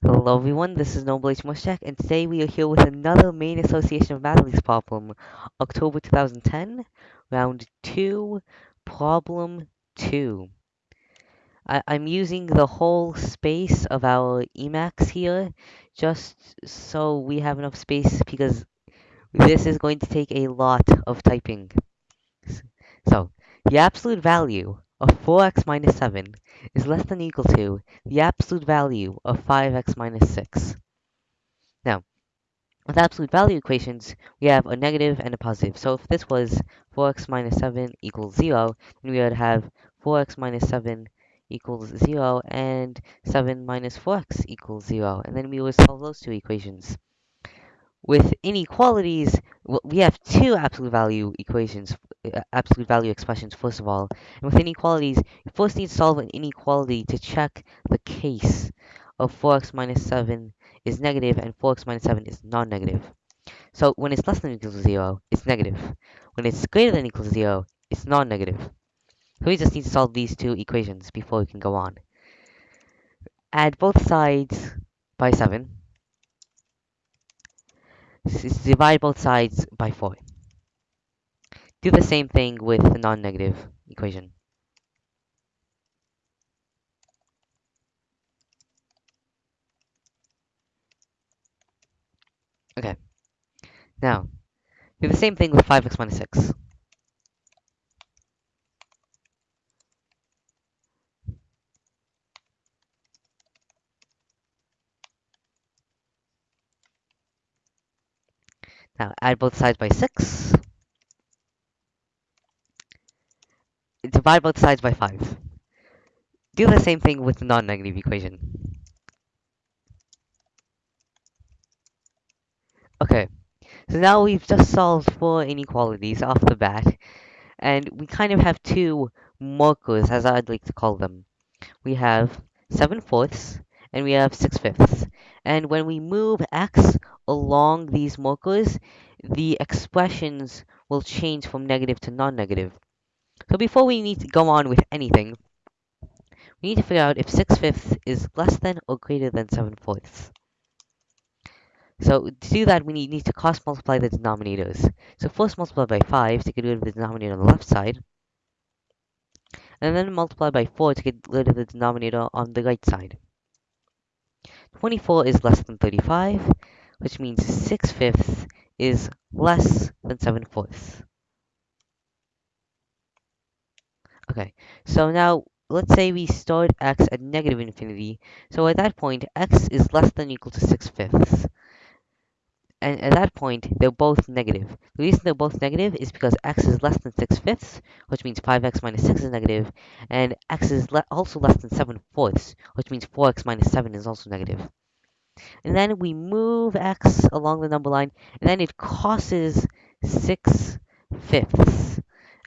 Hello everyone, this is Noble H. Mushtak, and today we are here with another Maine Association of Mathletes problem, October 2010, round 2, problem 2. I I'm using the whole space of our Emacs here, just so we have enough space, because this is going to take a lot of typing. So, the absolute value of 4x minus 7 is less than or equal to the absolute value of 5x minus 6. Now, with absolute value equations, we have a negative and a positive. So if this was 4x minus 7 equals 0, then we would have 4x minus 7 equals 0 and 7 minus 4x equals 0. And then we would solve those two equations with inequalities, we have two absolute value equations, Uh, absolute value expressions, first of all. And with inequalities, you first need to solve an inequality to check the case of 4x minus 7 is negative and 4x minus 7 is non-negative. So when it's less than equal to 0, it's negative. When it's greater than equal to 0, it's non-negative. So we just need to solve these two equations before we can go on. Add both sides by 7 divide both sides by 4. Do the same thing with the non-negative equation. Okay. Now, do the same thing with 5x minus 6. Now, add both sides by 6. Divide both sides by 5. Do the same thing with the non-negative equation. Okay, so now we've just solved four inequalities off the bat, and we kind of have two markers, as I'd like to call them. We have 7 fourths, and we have 6 fifths. And when we move x along these markers, the expressions will change from negative to non-negative. So before we need to go on with anything, we need to figure out if 6 fifths is less than or greater than 7 fourths. So to do that, we need, to cross multiply the denominators. So first multiply by 5 to get rid of the denominator on the left side. And then multiply by 4 to get rid of the denominator on the right side. 24 is less than 35, which means 6 fifths is less than 7 fourths. Okay, so now let's say we start x at negative infinity. So at that point, x is less than equal to 6 fifths. And at that point, they're both negative. The reason they're both negative is because x is less than 6 fifths, which means 5x minus 6 is negative, and x is le also less than 7 fourths, which means 4x minus 7 is also negative. And then we move x along the number line, and then it crosses 6 fifths.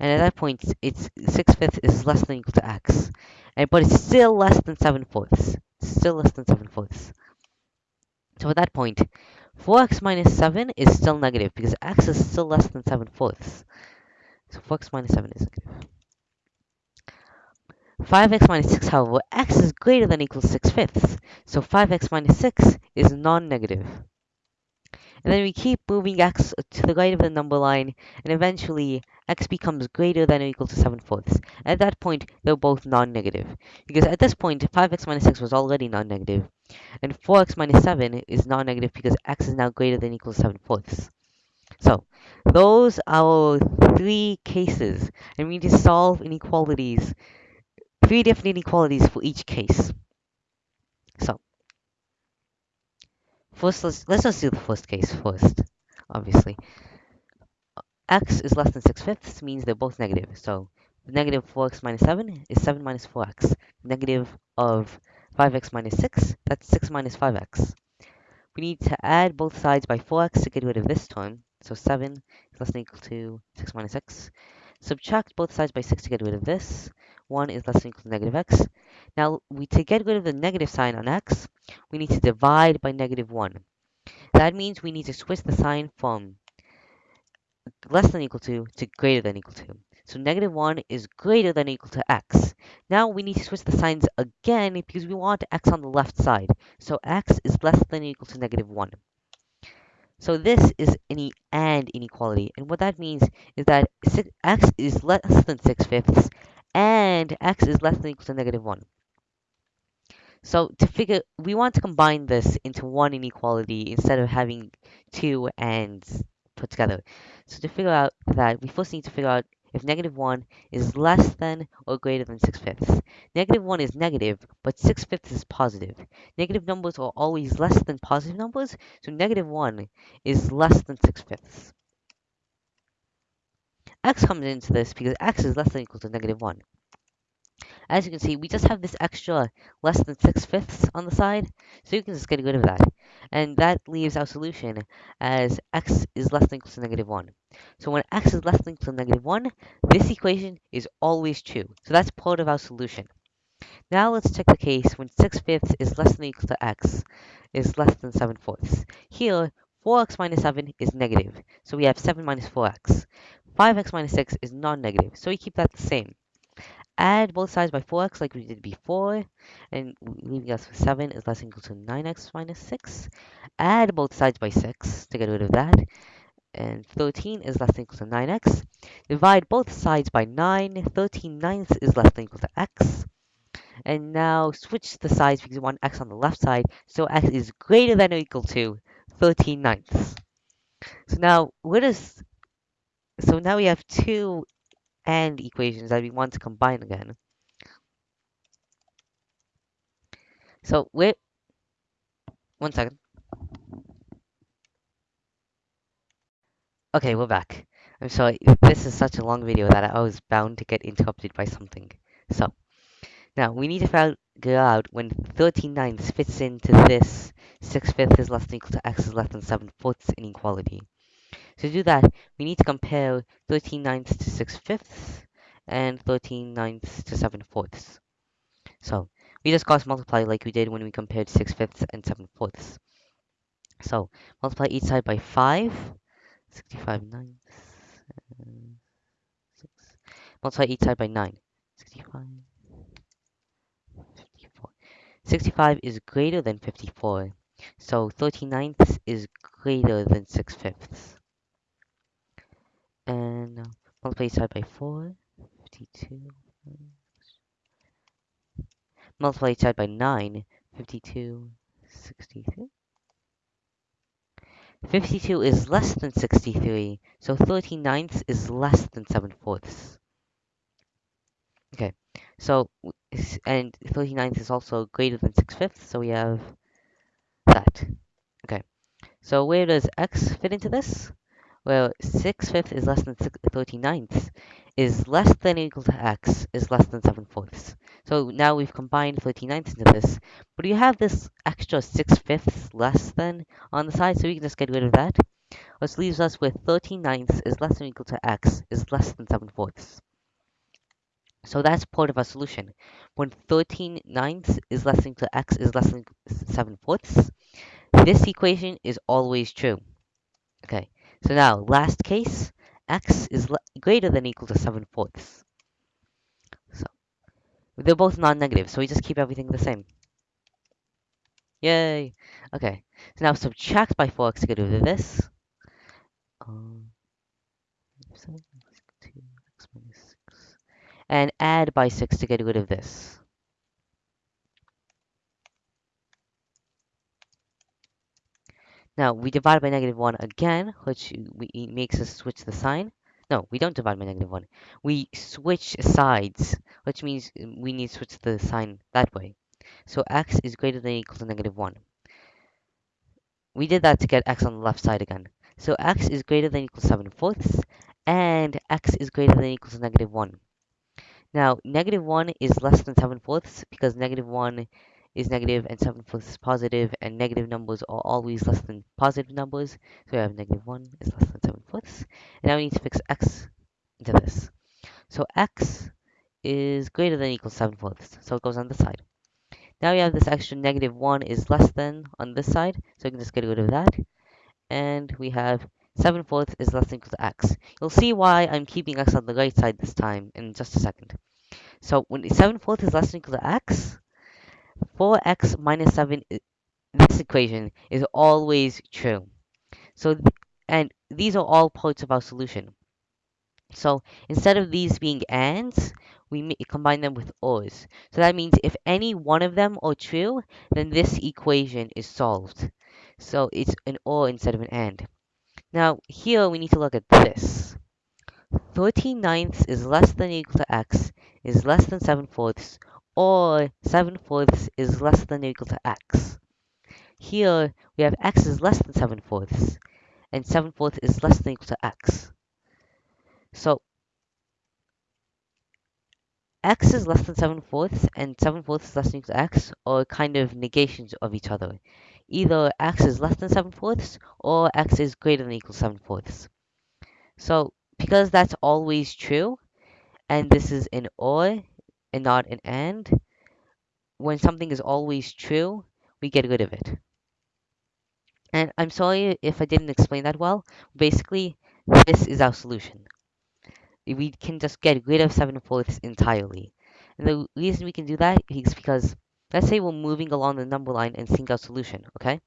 And at that point, it's 6 fifths is less than equal to x. And, but it's still less than 7 fourths. still less than 7 fourths. So at that point, 4x minus 7 is still negative because x is still less than 7 fourths. So 4x minus 7 is negative. 5x minus 6, however, x is greater than or equal to 6 fifths. So 5x minus 6 is non-negative. And then we keep moving x to the right of the number line, and eventually x becomes greater than or equal to 7 fourths. At that point, they're both non-negative. Because at this point, 5x minus 6 was already non-negative, and 4x minus 7 is non-negative because x is now greater than or equal to 7 fourths. So, those are three cases, and we need to solve inequalities, three different inequalities for each case. So, First, let's, let's just do the first case first, obviously. x is less than 6 fifths means they're both negative. So negative 4x minus 7 is 7 minus 4x. Negative of 5x minus 6, that's 6 minus 5x. We need to add both sides by 4x to get rid of this term. So 7 is less than equal to 6 minus x. Subtract both sides by 6 to get rid of this. 1 is less than equal to negative x. Now, we to get rid of the negative sign on x, we need to divide by negative 1. That means we need to switch the sign from less than equal to to greater than equal to. So negative 1 is greater than equal to x. Now we need to switch the signs again because we want x on the left side. So x is less than equal to negative 1. So this is an and inequality. And what that means is that x is less than 6 fifths and x is less than equal to negative 1. So to figure, we want to combine this into one inequality instead of having two ands put together. So to figure out that, we first need to figure out if negative 1 is less than or greater than 6 fifths. Negative 1 is negative, but 6 fifths is positive. Negative numbers are always less than positive numbers, so negative 1 is less than 6 fifths. x comes into this because x is less than or equal to negative 1. As you can see, we just have this extra less than 6 fifths on the side, so you can just get rid of that. And that leaves our solution as x is less than or equal to negative 1. So when x is less than or equal to negative 1, this equation is always true. So that's part of our solution. Now let's check the case when 6 fifths is less than or equal to x is less than 7 fourths. Here, 4x minus 7 is negative, so we have 7 minus 4x. 5x minus 6 is non-negative, so we keep that the same add both sides by 4x like we did before, and leaving us with 7 is less than equal to 9x minus 6. Add both sides by 6 to get rid of that, and 13 is less than equal to 9x. Divide both sides by 9, 13 ninths is less than equal to x. And now switch the sides because we want x on the left side, so x is greater than or equal to 13 ninths. So now, what is... So now we have two and equations that we want to combine again. So wait, one second. Okay, we're back. I'm sorry, this is such a long video that I was bound to get interrupted by something. So, now we need to figure out when 13 ninths fits into this 6 fifths is less than equal to x is less than 7 fourths inequality. To do that, we need to compare 13 ninths to 6 fifths and 13 ninths to 7 fourths. So we just cross multiply like we did when we compared 6 fifths and 7 fourths. So multiply each side by 5, 65 ninths, 6. Multiply each side by 9, 65, 54. 65 is greater than 54, so 13 ninths is greater than 6 fifths. And uh, multiply each side by 4, 52. Multiply side by 9, 52, 63. 52 is less than 63, so 13 ninths is less than 7 fourths. Okay, so, and 13 ninths is also greater than 6 fifths, so we have that. Okay, so where does x fit into this? Well, 6 fifths is less than 13 ninths, is less than or equal to x, is less than 7 fourths. So now we've combined 13 ninths into this, but you have this extra 6 fifths less than on the side, so we can just get rid of that. Which leaves us with 13 ninths is less than or equal to x, is less than 7 fourths. So that's part of our solution. When 13 ninths is less than equal to x is less than 7 fourths, this equation is always true. Okay, so now, last case, x is greater than equal to 7 fourths. So, they're both non-negative, so we just keep everything the same. Yay! Okay, so now subtract by 4x to get rid of this. Um, and add by 6 to get rid of this. Now, we divide by negative 1 again, which we, makes us switch the sign. No, we don't divide by negative 1. We switch sides, which means we need to switch the sign that way. So x is greater than or equal to negative 1. We did that to get x on the left side again. So x is greater than equal to 7 fourths, and x is greater than or equal to negative 1. Now, negative 1 is less than 7 fourths because negative 1 is negative and 7 fourths is positive, and negative numbers are always less than positive numbers. So we have negative 1 is less than 7 fourths. And now we need to fix x into this. So x is greater than equal 7 fourths, so it goes on the side. Now we have this extra negative 1 is less than on this side, so we can just get rid of that. And we have 7 fourths is less than equal to x. You'll see why I'm keeping x on the right side this time in just a second. So when 7 fourths is less than equal to x, 4x minus 7, this equation is always true. So, and these are all parts of our solution. So instead of these being ands, we combine them with ors. So that means if any one of them are true, then this equation is solved. So it's an or instead of an and. Now here we need to look at this. 13 ninths is less than or equal to x is less than 7 fourths, or 7 fourths is less than or equal to x. Here we have x is less than 7 fourths, and 7 fourths is less than or equal to x. So x is less than 7 fourths and 7 fourths is less than or equal to x are kind of negations of each other. Either x is less than 7 fourths or x is greater than or equal to 7 fourths. So because that's always true, and this is an or and not an and, when something is always true, we get rid of it. And I'm sorry if I didn't explain that well. Basically, this is our solution we can just get rid of 7 fourths entirely. And the reason we can do that is because, let's say we're moving along the number line and seeing our solution, okay?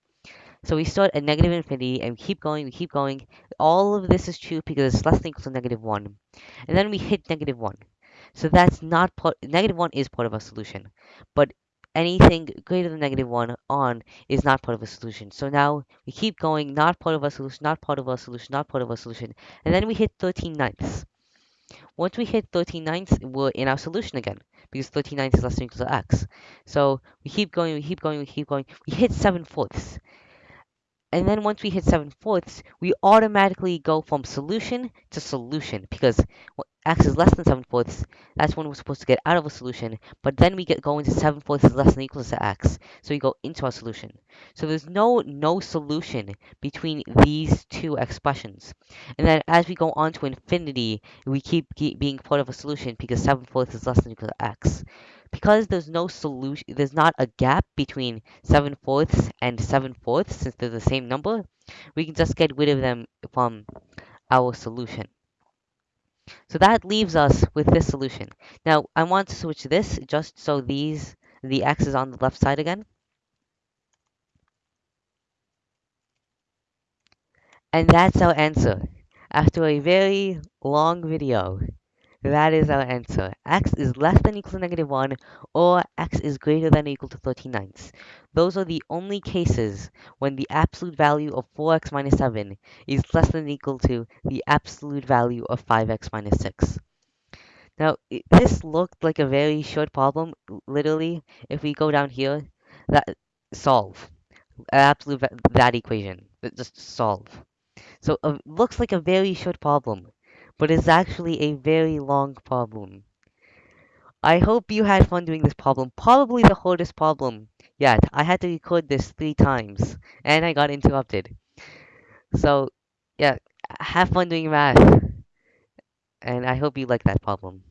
So we start at negative infinity and we keep going, we keep going. All of this is true because it's less than equal to negative 1. And then we hit negative 1. So that's not part, negative 1 is part of a solution. But anything greater than negative 1 on is not part of a solution. So now we keep going, not part of a solution, not part of a solution, not part of a solution. And then we hit 13 ninths. Once we hit 13 ninths, we're in our solution again, because 13 ninths is less than equal to x. So we keep going, we keep going, we keep going. We hit 7 fourths. And then once we hit 7 fourths, we automatically go from solution to solution, because x is less than 7 fourths, that's when we're supposed to get out of a solution, but then we get going to 7 fourths is less than equals to x, so we go into our solution. So there's no no solution between these two expressions. And then as we go on to infinity, we keep, keep being part of a solution because 7 fourths is less than equal to x. Because there's no solution, there's not a gap between 7 fourths and 7 fourths, since they're the same number, we can just get rid of them from our solution. So that leaves us with this solution. Now, I want to switch this just so these, the x is on the left side again. And that's our answer. After a very long video, that is our answer. x is less than or equal to negative 1, or x is greater than or equal to 13 ninths. Those are the only cases when the absolute value of 4x minus 7 is less than or equal to the absolute value of 5x minus 6. Now, this looked like a very short problem. Literally, if we go down here, that solve. Absolute that equation. Just solve. So it uh, looks like a very short problem but it's actually a very long problem. I hope you had fun doing this problem. Probably the hardest problem yet. I had to record this three times, and I got interrupted. So, yeah, have fun doing math. And I hope you like that problem.